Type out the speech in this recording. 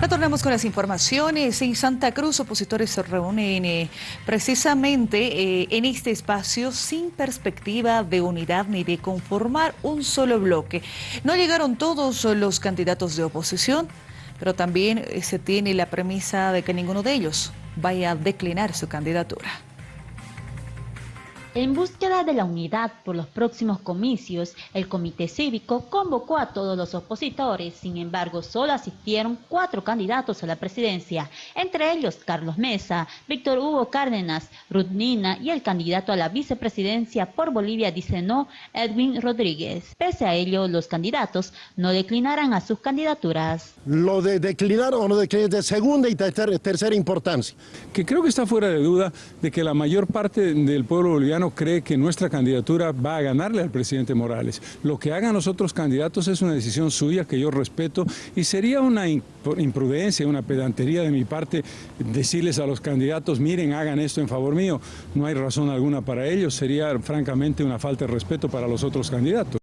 Retornamos con las informaciones. En Santa Cruz, opositores se reúnen eh, precisamente eh, en este espacio sin perspectiva de unidad ni de conformar un solo bloque. No llegaron todos los candidatos de oposición, pero también eh, se tiene la premisa de que ninguno de ellos vaya a declinar su candidatura. En búsqueda de la unidad por los próximos comicios, el Comité Cívico convocó a todos los opositores, sin embargo solo asistieron cuatro candidatos a la presidencia, entre ellos Carlos Mesa, Víctor Hugo Cárdenas, Ruth Nina y el candidato a la vicepresidencia por Bolivia dice no, Edwin Rodríguez. Pese a ello, los candidatos no declinarán a sus candidaturas. Lo de declinar o no declinar de segunda y tercera, tercera importancia. Que creo que está fuera de duda de que la mayor parte del pueblo boliviano cree que nuestra candidatura va a ganarle al presidente Morales. Lo que hagan los otros candidatos es una decisión suya que yo respeto y sería una imprudencia, una pedantería de mi parte decirles a los candidatos, miren, hagan esto en favor mío. No hay razón alguna para ello, sería francamente una falta de respeto para los otros candidatos.